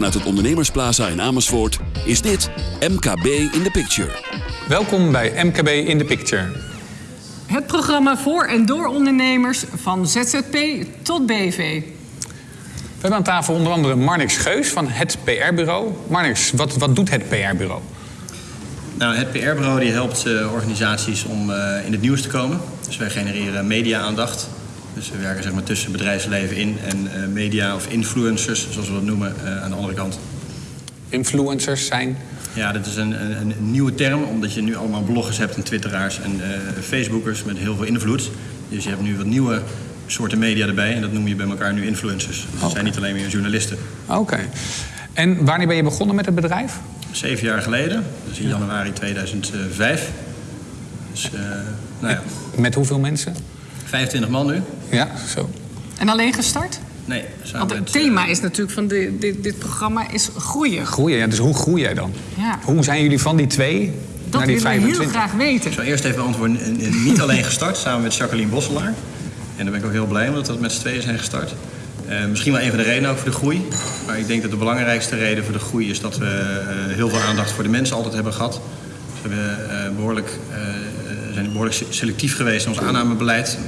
Vanuit het Ondernemersplaza in Amersfoort is dit MKB in the Picture. Welkom bij MKB in the Picture. Het programma voor en door ondernemers van ZZP tot BV. We hebben aan tafel onder andere Marnix Geus van het PR-bureau. Marnix, wat, wat doet het PR-bureau? Nou, het PR-bureau die helpt uh, organisaties om uh, in het nieuws te komen. Dus wij genereren media-aandacht. Dus we werken zeg maar, tussen bedrijfsleven in en uh, media of influencers, zoals we dat noemen, aan de andere kant. Influencers zijn? Ja, dat is een, een, een, nieuwe term, omdat je nu allemaal bloggers hebt en twitteraars en facebookers met heel veel invloed. Dus je hebt nu wat nieuwe soorten media erbij en dat noem je bij elkaar nu influencers. Dus okay. het zijn niet alleen meer journalisten. Oké. En wanneer ben je begonnen met het bedrijf? Zeven jaar geleden, dus in januari 2005. Dus, uh, nou ja. Met hoeveel mensen? 25 man nu. Ja, zo. En alleen gestart? Nee. Want het thema is natuurlijk van de, dit, dit, programma is groeien. Groeien, ja. Dus hoe groei jij dan? Ja. Hoe zijn jullie van die twee dat naar die 25? Dat heel graag weten. Ik zal eerst even beantwoorden. Niet alleen gestart, samen met Jacqueline Bosselaar. En daar ben ik ook heel blij mee dat we met z'n tweeën zijn gestart. Uh, misschien wel een van de redenen ook voor de groei. Maar ik denk dat de belangrijkste reden voor de groei is dat we uh, heel veel aandacht voor de mensen altijd hebben gehad. Dus we hebben, uh, behoorlijk, zijn behoorlijk selectief geweest in ons aannamebeleid.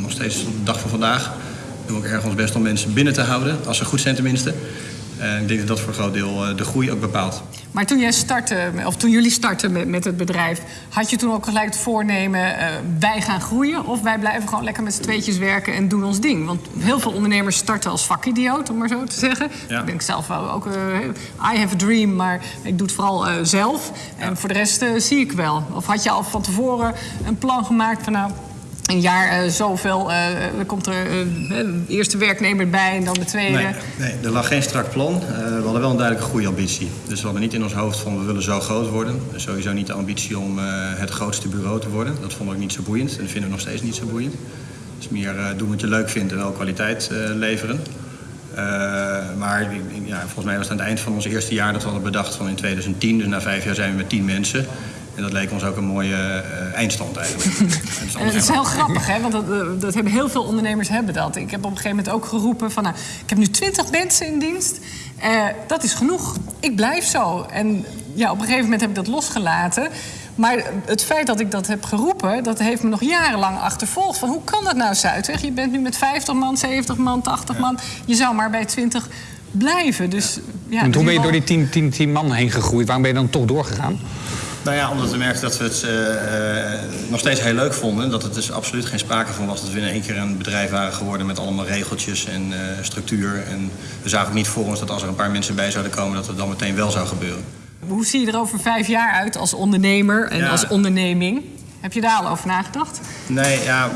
Nog steeds op de dag van vandaag doen we ook erg ons best om mensen binnen te houden, als ze goed zijn tenminste. En ik denk dat dat voor een groot deel de groei ook bepaalt. Maar toen jij startte, of toen jullie startten met, met het bedrijf, had je toen ook gelijk het voornemen: uh, wij gaan groeien of wij blijven gewoon lekker met z'n tweetjes werken en doen ons ding? Want heel veel ondernemers starten als vakidioot, om maar zo te zeggen. Ja. Ik denk zelf wel ook, uh, I have a dream, maar ik doe het vooral uh, zelf. En voor de rest zie ik wel. Of had je al van tevoren een plan gemaakt van nou. Een jaar uh, zoveel, uh, komt er de eerste werknemer bij en dan de tweede. Nee, nee, er lag geen strak plan. We hadden wel een duidelijke groeiambitie. Dus we hadden niet in ons hoofd van we willen zo groot worden. Dus sowieso niet de ambitie om het grootste bureau te worden. Dat vonden we ook niet zo boeiend en dat vinden we nog steeds niet zo boeiend. Dus meer uh, doen wat je leuk vindt en wel kwaliteit leveren. Maar ja, volgens mij was het aan het eind van ons eerste jaar dat we hadden bedacht van in 2010. Dus na vijf jaar zijn we met tien mensen. En dat leek ons ook een mooie uh, eindstand eigenlijk. en het is heel grappig, hè? want dat, dat, hebben heel veel ondernemers hebben dat. Ik heb op een gegeven moment ook geroepen van... Nou, ik heb nu twintig mensen in dienst. Uh, dat is genoeg. Ik blijf zo. En ja, op een gegeven moment heb ik dat losgelaten. Maar het feit dat ik dat heb geroepen, dat heeft me nog jarenlang achtervolgd. Van hoe kan dat nou, Zuidweg? Je bent nu met 50 man, 70 man, 80 ja. man. Je zou maar bij 20 blijven. Dus, ja, en hoe ben je door die 10, 10, 10 man heen gegroeid? Waarom ben je dan toch doorgegaan? Nou ja, omdat we merkten dat we het uh, nog steeds heel leuk vonden. Dat het dus absoluut geen sprake van was dat we in één keer een bedrijf waren geworden met allemaal regeltjes en uh, structuur. En we zagen ook niet voor ons dat als er een paar mensen bij zouden komen, dat het dan meteen wel zou gebeuren. Hoe zie je er over vijf jaar uit als ondernemer en Ja. als onderneming? Heb je daar al over nagedacht? Nee, ja,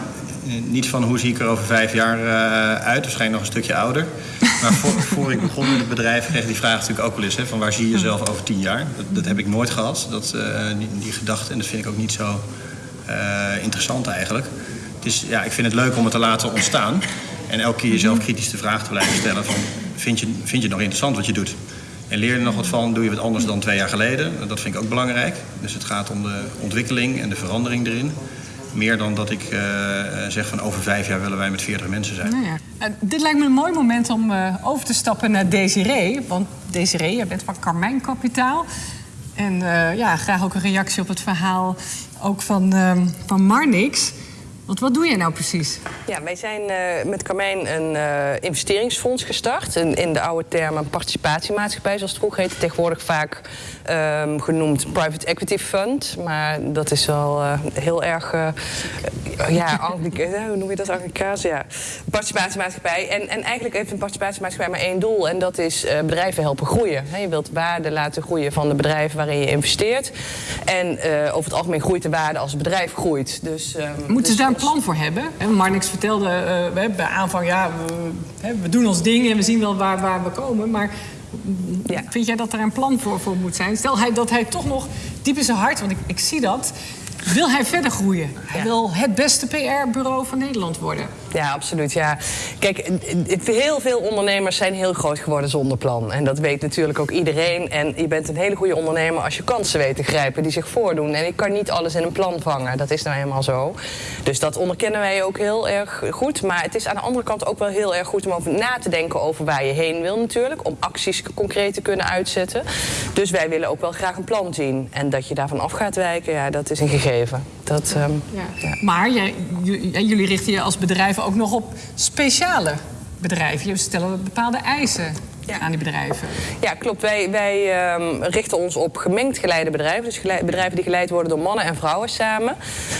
niet van hoe zie ik er over vijf jaar uh, uit. Waarschijnlijk nog een stukje ouder. Maar voor, voor ik begon met het bedrijf kreeg die vraag natuurlijk ook wel eens. Hè, van waar zie je jezelf over tien jaar? Dat, dat heb ik nooit gehad, dat, uh, die, die gedachte. En dat vind ik ook niet zo interessant eigenlijk. Het is, ja, ik vind het leuk om het te laten ontstaan. En elke keer jezelf kritisch de vraag te blijven stellen van... Vind je, vind je het nog interessant wat je doet? En leer je er nog wat van? Doe je wat anders dan twee jaar geleden? Dat vind ik ook belangrijk. Dus het gaat om de ontwikkeling en de verandering erin. Meer dan dat ik uh, zeg van over vijf jaar willen wij met 40 mensen zijn. Nou ja. Dit lijkt me een mooi moment om uh, over te stappen naar Desiree. Want Desiree, jij bent van Carmijn Kapitaal. En ja, graag ook een reactie op het verhaal ook van, van Marnix. Want wat doe jij nou precies? Ja, wij zijn uh, met Carmijn een uh, investeringsfonds gestart. In, in de oude term een participatiemaatschappij, zoals het vroeger heette. Tegenwoordig vaak um, genoemd private equity fund. Maar dat is wel uh, heel erg, ja, hoe noem je dat, Anglikaans? Ja, participatiemaatschappij. En, en eigenlijk heeft een participatiemaatschappij maar één doel. En dat is bedrijven helpen groeien. He, je wilt waarde laten groeien van de bedrijven waarin je investeert. En over het algemeen groeit de waarde als het bedrijf groeit. Dus, um, Moeten dus ze daar een plan voor hebben? Marnix vertelde uh, bij aanvang, ja, we, we, doen ons ding en we zien wel waar, waar we komen. Maar ja. vind jij dat er een plan voor, voor moet zijn? Stel hij, dat hij toch nog diep in zijn hart, want ik, ik zie dat, wil hij verder groeien. Hij Ja. wil het beste PR-bureau van Nederland worden. Ja, absoluut. Ja. Kijk, heel veel ondernemers zijn heel groot geworden zonder plan. En dat weet natuurlijk ook iedereen. En je bent een hele goede ondernemer als je kansen weet te grijpen die zich voordoen. En ik kan niet alles in een plan vangen. Dat is nou helemaal zo. Dus dat onderkennen wij ook heel erg goed. Maar het is aan de andere kant ook wel heel erg goed om over na te denken over waar je heen wil natuurlijk. Om acties concreet te kunnen uitzetten. Dus wij willen ook wel graag een plan zien. En dat je daarvan af gaat wijken, ja, dat is een gegeven. Dat, ehm, Ja. Maar jij- j- jullie richten je als bedrijven ook nog op speciale bedrijven. Je stellen bepaalde eisen Ja. aan die bedrijven. Ja, klopt. Wij, wij ehm, richten ons op gemengd geleide bedrijven. Dus bedrijven die geleid worden door mannen en vrouwen samen.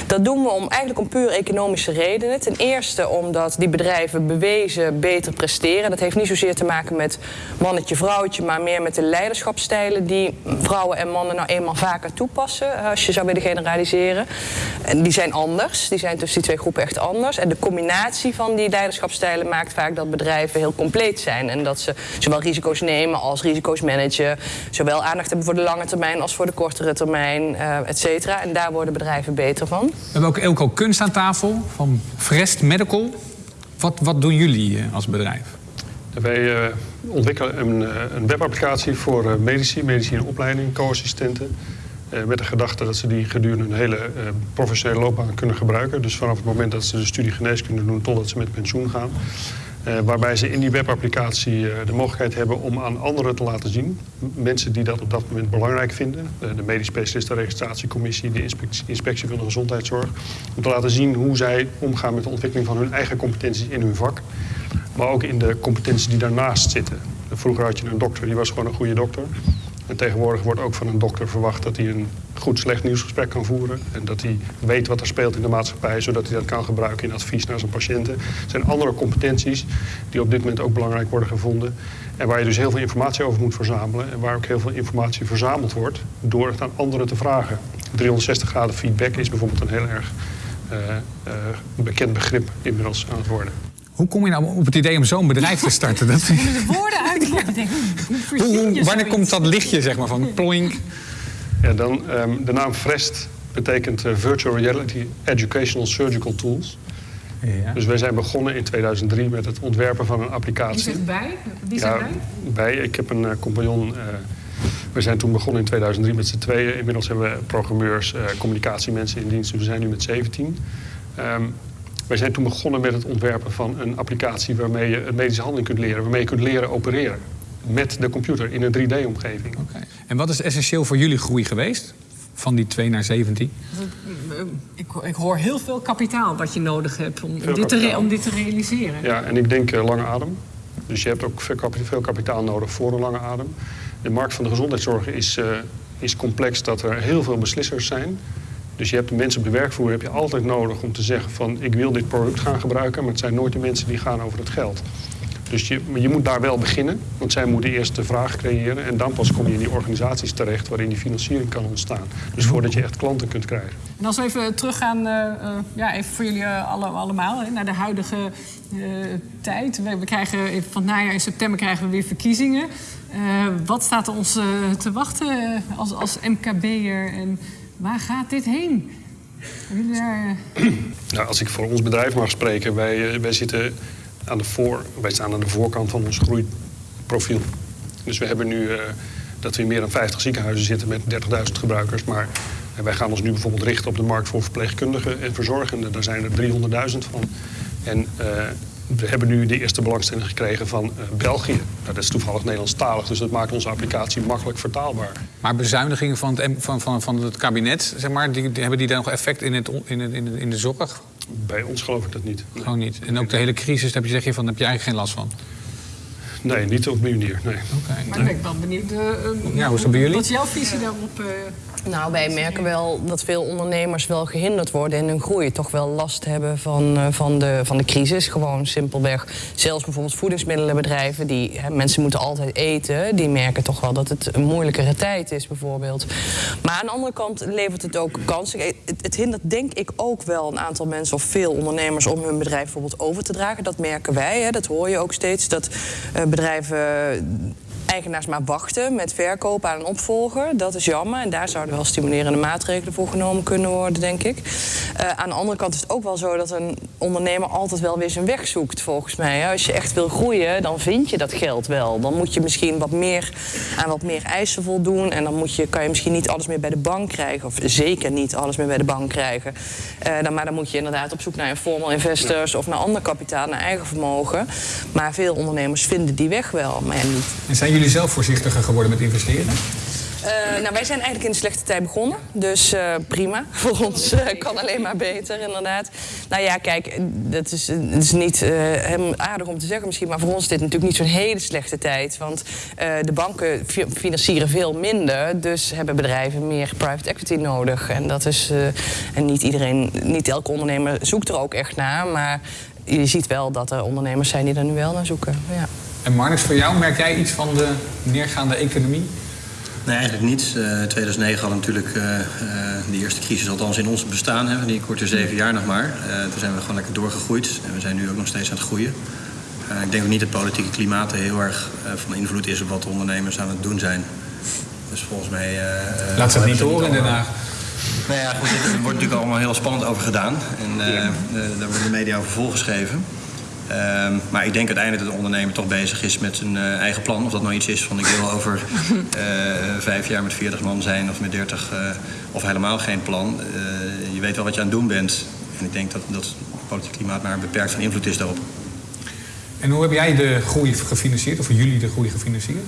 Dat doen we om, eigenlijk om puur economische redenen. Ten eerste omdat die bedrijven bewezen beter presteren. Dat heeft niet zozeer te maken met mannetje, vrouwtje... maar meer met de leiderschapsstijlen die vrouwen en mannen nou eenmaal vaker toepassen. eh, Als je zou willen generaliseren. En die zijn anders. Die zijn tussen die twee groepen echt anders. En de combinatie van die leiderschapsstijlen maakt vaak dat bedrijven heel compleet zijn. En dat ze zowel risico's nemen als risico's managen. Zowel aandacht hebben voor de lange termijn als voor de kortere termijn, eh et cetera. En daar worden bedrijven beter van. We hebben ook Elko Kunst aan tafel van Vrest Medical. Wat, wat doen jullie eh, als bedrijf? Wij eh, ontwikkelen een, een webapplicatie voor eh, medici, medici in opleiding, co-assistenten. eh, met de gedachte dat ze die gedurende een hele eh, professionele loopbaan kunnen gebruiken. Dus vanaf het moment dat ze de studie geneeskunde doen totdat ze met pensioen gaan. Eh, waarbij ze in die webapplicatie eh, de mogelijkheid hebben om aan anderen te laten zien. Mensen die dat op dat moment belangrijk vinden. de medisch specialistenregistratiecommissie, de inspectie, inspectie van de gezondheidszorg. Om te laten zien hoe zij omgaan met de ontwikkeling van hun eigen competenties in hun vak. Maar ook in de competenties die daarnaast zitten. Vroeger had je een dokter, die was gewoon een goede dokter. En tegenwoordig wordt ook van een dokter verwacht dat hij een goed slecht nieuwsgesprek kan voeren. En dat hij weet wat er speelt in de maatschappij, zodat hij dat kan gebruiken in advies naar zijn patiënten. Het zijn andere competenties die op dit moment ook belangrijk worden gevonden. En waar je dus heel veel informatie over moet verzamelen. En waar ook heel veel informatie verzameld wordt door het aan anderen te vragen. 360 graden feedback is bijvoorbeeld een heel erg eh, eh, bekend begrip inmiddels aan het worden. Hoe kom je nou op het idee om zo'n bedrijf te starten? Dat, De woorden uit de. Ik denk, hoe hoe, verzin hoe- je wanneer komt dat lichtje zeg maar, van ploink? Ja, dan, ehm, de naam VREST betekent eh, Virtual Reality Educational Surgical Tools. Ja. Dus wij zijn begonnen in 2003 met het ontwerpen van een Die applicatie. zegt bij? Die zegt Ja, bij? Ik heb een eh, compagnon. eh, we zijn toen begonnen in 2003 met z'n tweeën. Inmiddels hebben we programmeurs, communicatiemensen in dienst. Dus we zijn nu met 17. Ehm, wij zijn toen begonnen met het ontwerpen van een applicatie waarmee je een medische handeling kunt leren. Waarmee je kunt leren opereren. Met de computer in een 3D-omgeving. Oké. En wat is essentieel voor jullie groei geweest? Van die 2 naar 17? Ik, ik hoor heel veel kapitaal wat je nodig hebt om, dit, te om dit te realiseren. Ja, en ik denk eh, lange adem. Dus je hebt ook veel kapitaal, veel kapitaal nodig voor een lange adem. De markt van de gezondheidszorg is, eh, is complex dat er heel veel beslissers zijn. Dus je hebt de mensen op de werkvloer heb je altijd nodig om te zeggen van ik wil dit product gaan gebruiken, maar het zijn nooit de mensen die gaan over het geld. Dus je, je moet daar wel beginnen, want zij moeten eerst de vraag creëren en dan pas kom je in die organisaties terecht waarin die financiering kan ontstaan. Dus voordat je echt klanten kunt krijgen. En als we even teruggaan, eh, eh, ja, even voor jullie eh, alle, allemaal, hè, naar de huidige tijd. We, krijgen van najaar in september krijgen we weer verkiezingen. Wat staat er ons te wachten als, als MKB'er en waar gaat dit heen? Eh, Nou, als ik voor ons bedrijf mag spreken, wij, eh, wij, zitten aan de voor, wij staan aan de voorkant van ons groeiprofiel. Dus we hebben nu eh, dat we in meer dan 50 ziekenhuizen zitten met 30.000 gebruikers. Maar wij gaan ons nu bijvoorbeeld richten op de markt voor verpleegkundigen en verzorgenden. Daar zijn er 300.000 van. En we hebben nu de eerste belangstelling gekregen van België. Nou, dat is toevallig Nederlandstalig, dus dat maakt onze applicatie makkelijk vertaalbaar. Maar bezuinigingen van het, van, van, van het kabinet, zeg maar, die, die- hebben die dan nog effect in, het, in, het, in, de, in de zorg? Bij ons geloof ik dat niet. Nee, Gewoon niet. En ook de hele crisis, daar heb je, zeg je van, daar heb je eigenlijk geen last van. nee niet op die manier. Nee. Oké. Maar ik ben wel benieuwd. eh, eh, Ja, hoe is dat bij jullie? Wat is jouw visie daarop? eh? Nou, wij merken wel dat veel ondernemers wel gehinderd worden in hun groei. Toch wel last hebben van, eh, van, de, van de crisis. Gewoon simpelweg. Zelfs bijvoorbeeld voedingsmiddelenbedrijven, die hè, mensen moeten altijd eten. Die merken toch wel dat het een moeilijkere tijd is, bijvoorbeeld. Maar aan de andere kant levert het ook kansen. Het, het hindert denk ik ook wel een aantal mensen of veel ondernemers om hun bedrijf bijvoorbeeld over te dragen. Dat merken wij. Hè. Dat hoor je ook steeds. Dat eh, bedrijven eigenaars maar wachten met verkopen aan een opvolger. Dat is jammer. En daar zouden wel stimulerende maatregelen voor genomen kunnen worden, denk ik. Uh, aan de andere kant is het ook wel zo dat een ondernemer altijd wel weer zijn weg zoekt, volgens mij. Als je echt wil groeien, dan vind je dat geld wel. Dan moet je misschien wat meer aan wat meer eisen voldoen. En dan moet je, kan je misschien niet alles meer bij de bank krijgen. Of zeker niet alles meer bij de bank krijgen. Uh, dan, maar dan moet je inderdaad op zoek naar formal investors of naar ander kapitaal, naar eigen vermogen. Maar veel ondernemers vinden die weg wel, maar ja, niet. En zelf voorzichtiger geworden met investeren? Uh, nou, wij zijn eigenlijk in de slechte tijd begonnen. Dus uh, prima. Voor ons uh, kan alleen maar beter, inderdaad. Nou ja, kijk, dat is, het is niet aardig om te zeggen misschien... maar voor ons is dit natuurlijk niet zo'n hele slechte tijd. Want de banken financieren veel minder... dus hebben bedrijven meer private equity nodig. En dat is... en niet iedereen, niet elke ondernemer zoekt er ook echt naar... maar je ziet wel dat er ondernemers zijn die er nu wel naar zoeken. Ja. En Marnix, voor jou, merk jij iets van de neergaande economie? Nee, eigenlijk niet. Uh, 2009 hadden natuurlijk uh, uh, de eerste crisis, althans in ons bestaan, hè, die korte zeven jaar nog maar. toen zijn we gewoon lekker doorgegroeid en we zijn nu ook nog steeds aan het groeien. ik denk ook niet dat het politieke klimaat heel erg van invloed is op wat de ondernemers aan het doen zijn. Dus volgens mij. Laat ze het niet horen in Den Haag. Nou ja, goed, er wordt natuurlijk allemaal heel spannend over gedaan. En daar worden de media over volgeschreven. Uh, maar ik denk uiteindelijk dat de ondernemer toch bezig is met zijn uh, eigen plan. Of dat nou iets is van ik wil over uh, vijf jaar met 40 man zijn of met 30 uh, of helemaal geen plan. je weet wel wat je aan het doen bent. En ik denk dat, dat het politiek klimaat maar beperkt van invloed is daarop. En hoe heb jij de groei gefinancierd, of jullie de groei gefinancierd?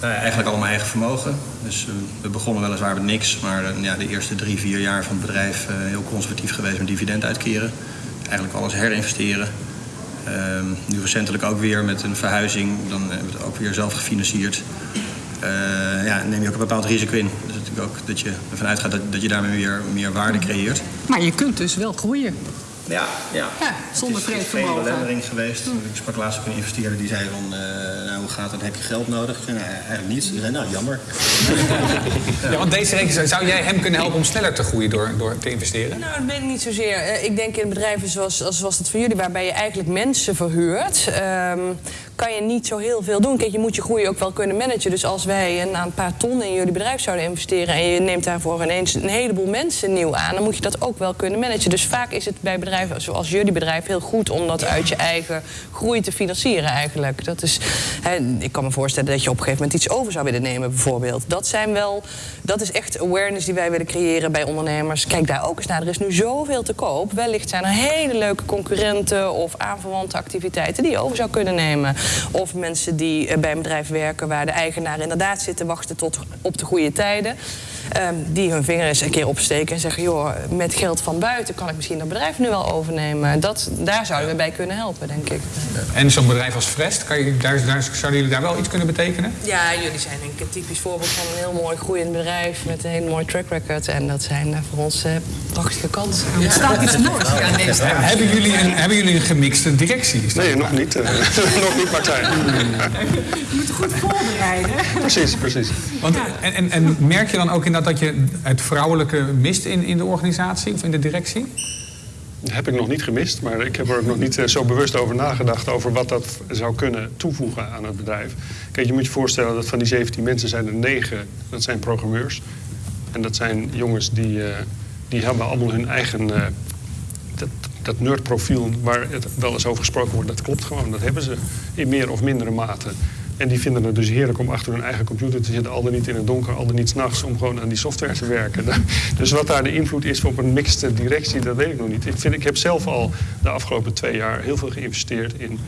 eigenlijk allemaal eigen vermogen. Dus we begonnen weliswaar met niks, maar ja, de eerste drie, vier jaar van het bedrijf heel conservatief geweest met dividend uitkeren. Eigenlijk alles herinvesteren. Uh, nu recentelijk ook weer met een verhuizing, dan hebben we het ook weer zelf gefinancierd. Uh, ja, neem je ook een bepaald risico in. Dus natuurlijk ook dat je ervan uitgaat dat, dat je daarmee weer meer waarde creëert. Maar je kunt dus wel groeien. Ja, ja. ja zonder vreemd vermogen. Het is geen belemmering geweest. Hm. Ik sprak laatst ook een investeerder die zei van, uh, nou, hoe gaat het? Heb je geld nodig? Ik zei, nou, eigenlijk niet. Die zei, nou, jammer. ja, want deze rekening, zou jij hem kunnen helpen om sneller te groeien door, door te investeren? Nou, dat weet ik niet zozeer. Ik denk in bedrijven zoals, zoals het voor jullie, waarbij je eigenlijk mensen verhuurt... Um, kan je niet zo heel veel doen. Kijk, je moet je groei ook wel kunnen managen. Dus als wij een, paar ton in jullie bedrijf zouden investeren... en je neemt daarvoor ineens een heleboel mensen nieuw aan... dan moet je dat ook wel kunnen managen. Dus vaak is het bij bedrijven zoals jullie bedrijf heel goed... om dat uit je eigen groei te financieren eigenlijk. Dat is, hè, ik kan me voorstellen dat je op een gegeven moment iets over zou willen nemen bijvoorbeeld. Dat, zijn wel, dat is echt awareness die wij willen creëren bij ondernemers. Kijk daar ook eens naar. Er is nu zoveel te koop. Wellicht zijn er hele leuke concurrenten of aanverwante activiteiten... die je over zou kunnen nemen. Of mensen die eh, bij een bedrijf werken waar de eigenaar inderdaad zit te wachten tot op de goede tijden. Um, die hun vinger eens een keer opsteken en zeggen: joh, met geld van buiten kan ik misschien dat bedrijf nu wel overnemen. Dat, daar zouden we bij kunnen helpen, denk ik. En zo'n bedrijf als Frest, kan je, daar, daar, zouden jullie daar wel iets kunnen betekenen? Ja, jullie zijn denk ik een typisch voorbeeld van een heel mooi groeiend bedrijf met een hele mooie track record. En dat zijn eh, voor ons uh, prachtige kansen. Ja, het staat iets moois. Ja, nee, hebben, jullie een, hebben jullie een gemixte directie? Nee, nog niet. Uh, nog niet, Martijn. Je moet goed voorbereiden. Precies, precies. Want, en, en, en merk je dan ook in dat dat je het vrouwelijke mist in, in de organisatie of in de directie? Heb ik nog niet gemist, maar ik heb er ook nog niet eh, zo bewust over nagedacht... over wat dat zou kunnen toevoegen aan het bedrijf. Kijk, je moet je voorstellen dat van die 17 mensen zijn er 9, dat zijn programmeurs. En dat zijn jongens die, uh, die hebben allemaal hun eigen... Uh, dat, dat nerdprofiel waar het wel eens over gesproken wordt, dat klopt gewoon. Dat hebben ze in meer of mindere mate. En die vinden het dus heerlijk om achter hun eigen computer te zitten, al dan niet in het donker, al dan niet s'nachts, om gewoon aan die software te werken. Dus wat daar de invloed is op een mixte directie, dat weet ik nog niet. Ik, vind, ik heb zelf al de afgelopen twee jaar heel veel geïnvesteerd in,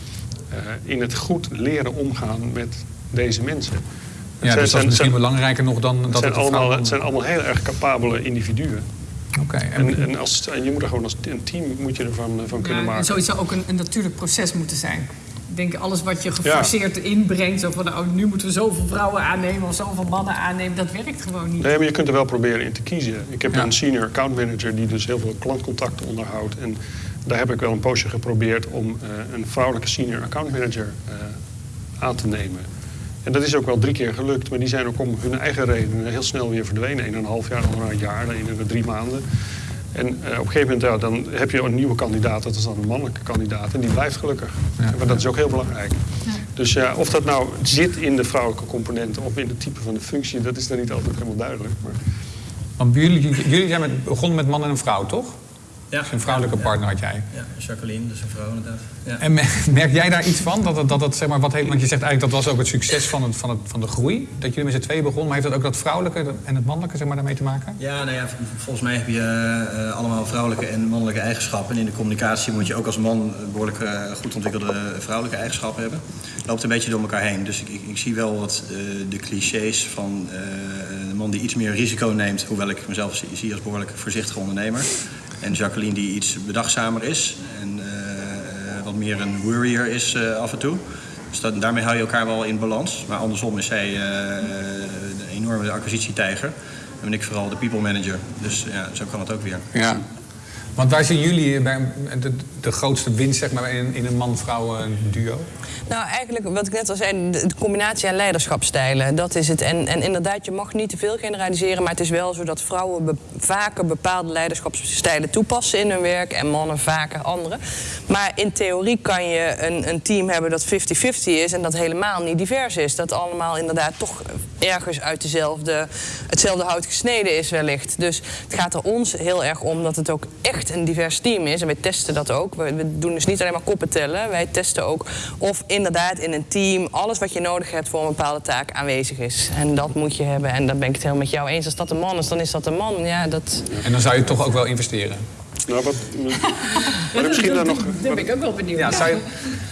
uh, in het goed leren omgaan met deze mensen. Ja, dus dat is misschien belangrijker nog dan dat het zijn, allemaal, het zijn allemaal heel erg capabele individuen. Okay, en, en, als, en je moet er gewoon als een team moet je ervan van kunnen ja, maken. En zoiets zou ook een, een natuurlijk proces moeten zijn denk alles wat je geforceerd inbrengt, zo van oh, nu moeten we zoveel vrouwen aannemen of zoveel mannen aannemen, dat werkt gewoon niet. Nee, maar je kunt er wel proberen in te kiezen. Ik heb een senior account manager die dus heel veel klantcontacten onderhoudt. En daar heb ik wel een poosje geprobeerd om uh, een vrouwelijke senior account manager uh, aan te nemen. En dat is ook wel drie keer gelukt, maar die zijn ook om hun eigen redenen heel snel weer verdwenen. Een en een half jaar, een jaar, dan in drie maanden. En uh, op een gegeven moment ja, dan heb je een nieuwe kandidaat, dat is dan een mannelijke kandidaat, en die blijft gelukkig. Ja. Maar dat is ook heel belangrijk. Ja. Dus ja, of dat nou zit in de vrouwelijke component of in het type van de functie, dat is dan niet altijd helemaal duidelijk. Maar Want jullie, jullie zijn met, begonnen met man en een vrouw, toch? Ja. Een vrouwelijke partner had jij. Ja, Jacqueline, dus een vrouw inderdaad. Ja. En me- merk jij daar iets van? Dat, dat, het, zeg maar, wat heeft, want je zegt eigenlijk dat was ook het succes van, het, van, het, van de groei. Dat jullie met z'n tweeën begonnen. Maar heeft dat ook dat vrouwelijke en het mannelijke zeg maar, daarmee te maken? Ja, nou ja, volgens mij heb je eh, allemaal vrouwelijke en mannelijke eigenschappen. En in de communicatie moet je ook als man behoorlijk eh, goed ontwikkelde vrouwelijke eigenschappen hebben. Het loopt een beetje door elkaar heen. Dus ik, ik, ik zie wel wat eh, de clichés van de man die iets meer risico neemt. Hoewel ik mezelf zie, zie als behoorlijk voorzichtige ondernemer. En Jacqueline die iets bedachtzamer is. En eh, wat meer een worrier is eh, af en toe. Dus dat, daarmee hou je elkaar wel in balans. Maar andersom is zij eh, de enorme acquisitietijger. En ben ik vooral de people manager. Dus ja, zo kan het ook weer. Ja. Want waar zien jullie bij de, grootste winst zeg maar, in, in een man-vrouw eh, duo? Nou, eigenlijk wat ik net al zei, de, combinatie aan leiderschapsstijlen, dat is het. En, en inderdaad, je mag niet te veel generaliseren, maar het is wel zo dat vrouwen vaker bepaalde leiderschapsstijlen toepassen in hun werk en mannen vaker andere. Maar in theorie kan je een, een team hebben dat 50-50 is en dat helemaal niet divers is. Dat allemaal inderdaad toch ergens uit dezelfde, hetzelfde hout gesneden is wellicht. Dus het gaat er ons heel erg om dat het ook echt een divers team is. En wij testen dat ook. We, we doen dus niet alleen maar koppen tellen. Wij testen ook of inderdaad in een team alles wat je nodig hebt voor een bepaalde taak aanwezig is. En dat moet je hebben. En dan ben ik het helemaal met jou eens. Als dat een man is, dan is dat een man. Ja, dat... En dan zou je toch ook wel investeren. nou, wat, maar misschien dan nog. Daar ben ik ook wel benieuwd. Ja, zou je,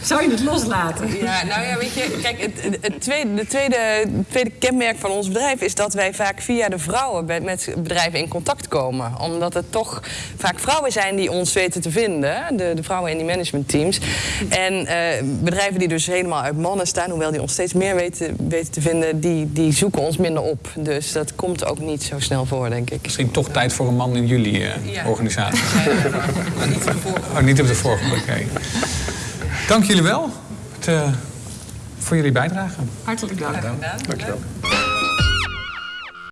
Zou je het loslaten? Ja, nou ja, weet je, kijk, het, het, tweede, de tweede, het tweede kenmerk van ons bedrijf is dat wij vaak via de vrouwen met, met bedrijven in contact komen. Omdat het toch vaak vrouwen zijn die ons weten te vinden, de, de vrouwen in die managementteams. En eh, bedrijven die dus helemaal uit mannen staan, hoewel die ons steeds meer weten, weten te vinden, die, die zoeken ons minder op. Dus dat komt ook niet zo snel voor, denk ik. misschien toch tijd voor een man in jullie eh, Ja. organisatie. Maar niet voor Oh, niet op de vorige, oké. Dank jullie wel het, eh, voor jullie bijdrage. Hartelijk dank. Dankjewel.